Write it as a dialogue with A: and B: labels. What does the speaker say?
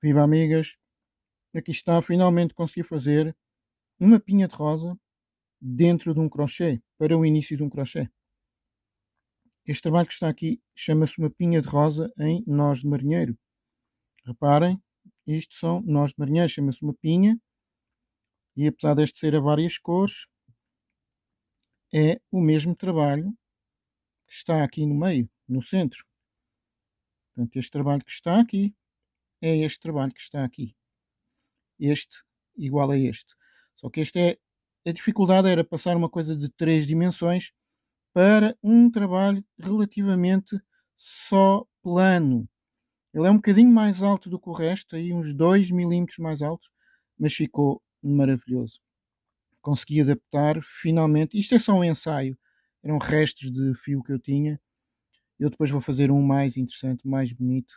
A: Viva amigas! Aqui está, finalmente consegui fazer uma pinha de rosa dentro de um crochê, para o início de um crochê. Este trabalho que está aqui chama-se uma pinha de rosa em nós de marinheiro. Reparem, isto são nós de marinheiro, chama-se uma pinha. E apesar deste ser a várias cores, é o mesmo trabalho que está aqui no meio, no centro. Portanto, este trabalho que está aqui é este trabalho que está aqui. Este igual a este. Só que este é. A dificuldade era passar uma coisa de três dimensões para um trabalho relativamente só plano. Ele é um bocadinho mais alto do que o resto, aí uns 2 milímetros mais alto, mas ficou maravilhoso. Consegui adaptar finalmente. Isto é só um ensaio, eram restos de fio que eu tinha. Eu depois vou fazer um mais interessante, mais bonito,